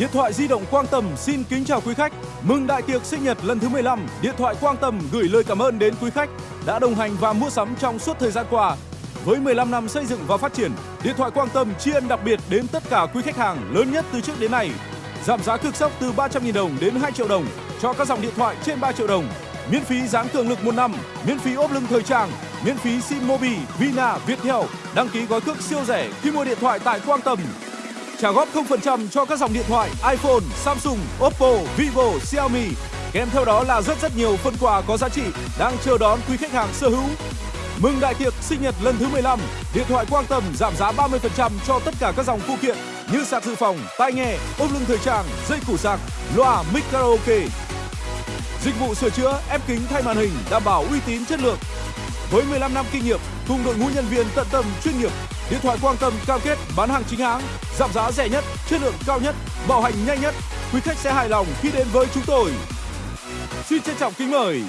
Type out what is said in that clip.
Điện thoại di động Quang Tầm xin kính chào quý khách. Mừng đại tiệc sinh nhật lần thứ 15, Điện thoại Quang Tầm gửi lời cảm ơn đến quý khách đã đồng hành và mua sắm trong suốt thời gian qua. Với 15 năm xây dựng và phát triển, Điện thoại Quang Tâm tri ân đặc biệt đến tất cả quý khách hàng lớn nhất từ trước đến nay. Giảm giá cực sốc từ 300.000 đồng đến 2 triệu đồng cho các dòng điện thoại trên 3 triệu đồng. Miễn phí dán cường lực một năm, miễn phí ốp lưng thời trang, miễn phí SIM Mobi, Vina, Viettel, đăng ký gói cước siêu rẻ khi mua điện thoại tại Quang Tâm. Trả góp 0% cho các dòng điện thoại iPhone, Samsung, Oppo, Vivo, Xiaomi. Kèm theo đó là rất rất nhiều phần quà có giá trị đang chờ đón quý khách hàng sở hữu. Mừng đại tiệc sinh nhật lần thứ 15, điện thoại Quang Tầm giảm giá 30% cho tất cả các dòng phụ kiện như sạc dự phòng, tai nghe, ôm lưng thời trang, dây củ sạc, loa, mic karaoke. Dịch vụ sửa chữa, ép kính thay màn hình đảm bảo uy tín chất lượng. Với 15 năm kinh nghiệm cùng đội ngũ nhân viên tận tâm chuyên nghiệp, điện thoại Quang Tâm cam kết bán hàng chính hãng, giảm giá rẻ nhất, chất lượng cao nhất, bảo hành nhanh nhất. Quý khách sẽ hài lòng khi đến với chúng tôi. Xin trân trọng kính mời